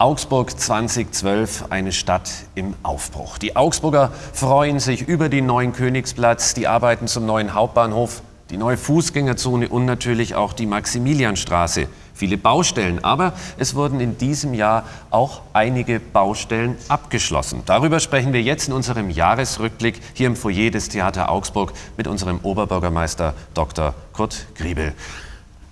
Augsburg 2012, eine Stadt im Aufbruch. Die Augsburger freuen sich über den neuen Königsplatz, die Arbeiten zum neuen Hauptbahnhof, die neue Fußgängerzone und natürlich auch die Maximilianstraße. Viele Baustellen, aber es wurden in diesem Jahr auch einige Baustellen abgeschlossen. Darüber sprechen wir jetzt in unserem Jahresrückblick hier im Foyer des Theater Augsburg mit unserem Oberbürgermeister Dr. Kurt Griebel.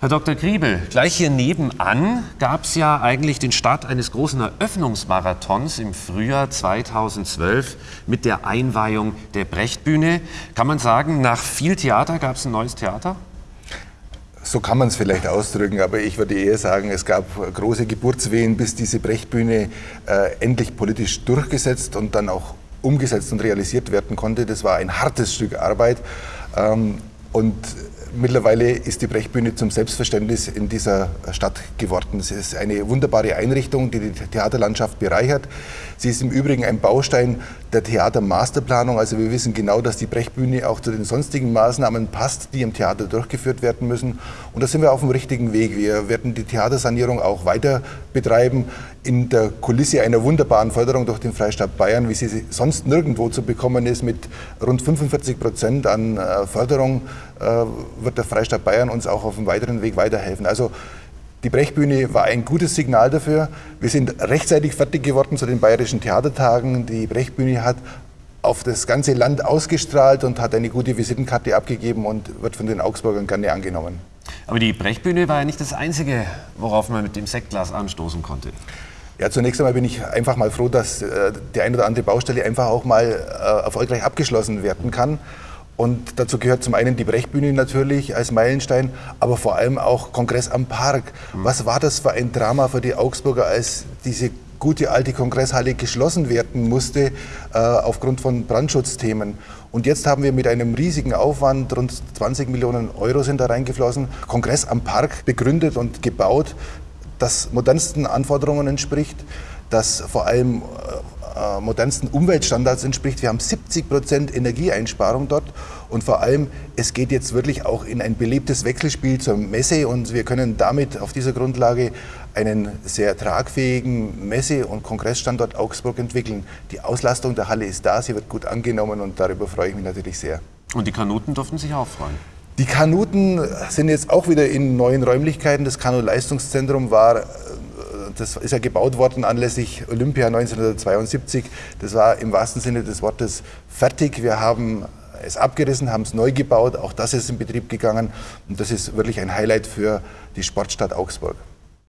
Herr Dr. Griebel, gleich hier nebenan gab es ja eigentlich den Start eines großen Eröffnungsmarathons im Frühjahr 2012 mit der Einweihung der Brechtbühne. Kann man sagen, nach viel Theater gab es ein neues Theater? So kann man es vielleicht ausdrücken, aber ich würde eher sagen, es gab große Geburtswehen, bis diese Brechtbühne äh, endlich politisch durchgesetzt und dann auch umgesetzt und realisiert werden konnte. Das war ein hartes Stück Arbeit. Ähm, und Mittlerweile ist die Brechbühne zum Selbstverständnis in dieser Stadt geworden. Es ist eine wunderbare Einrichtung, die die Theaterlandschaft bereichert. Sie ist im Übrigen ein Baustein der Theatermasterplanung. Also wir wissen genau, dass die Brechbühne auch zu den sonstigen Maßnahmen passt, die im Theater durchgeführt werden müssen. Und da sind wir auf dem richtigen Weg. Wir werden die Theatersanierung auch weiter betreiben in der Kulisse einer wunderbaren Förderung durch den Freistaat Bayern, wie sie sonst nirgendwo zu bekommen ist, mit rund 45 Prozent an äh, Förderung äh, wird der Freistaat Bayern uns auch auf dem weiteren Weg weiterhelfen. Also die Brechbühne war ein gutes Signal dafür. Wir sind rechtzeitig fertig geworden zu den Bayerischen Theatertagen. Die Brechbühne hat auf das ganze Land ausgestrahlt und hat eine gute Visitenkarte abgegeben und wird von den Augsburgern gerne angenommen. Aber die Brechbühne war ja nicht das Einzige, worauf man mit dem Sektglas anstoßen konnte. Ja, zunächst einmal bin ich einfach mal froh, dass äh, die eine oder andere Baustelle einfach auch mal äh, erfolgreich abgeschlossen werden kann. Und dazu gehört zum einen die Brechbühne natürlich als Meilenstein, aber vor allem auch Kongress am Park. Mhm. Was war das für ein Drama für die Augsburger, als diese gute alte Kongresshalle geschlossen werden musste äh, aufgrund von Brandschutzthemen. Und jetzt haben wir mit einem riesigen Aufwand, rund 20 Millionen Euro sind da reingeflossen, Kongress am Park begründet und gebaut, das modernsten Anforderungen entspricht, das vor allem äh, äh, modernsten Umweltstandards entspricht. Wir haben 70 Prozent Energieeinsparung dort und vor allem, es geht jetzt wirklich auch in ein belebtes Wechselspiel zur Messe und wir können damit auf dieser Grundlage einen sehr tragfähigen Messe- und Kongressstandort Augsburg entwickeln. Die Auslastung der Halle ist da, sie wird gut angenommen und darüber freue ich mich natürlich sehr. Und die Kanuten durften sich auch freuen. Die Kanuten sind jetzt auch wieder in neuen Räumlichkeiten. Das Kanu-Leistungszentrum war das ist ja gebaut worden anlässlich Olympia 1972. Das war im wahrsten Sinne des Wortes fertig. Wir haben es abgerissen, haben es neu gebaut. Auch das ist in Betrieb gegangen. Und das ist wirklich ein Highlight für die Sportstadt Augsburg.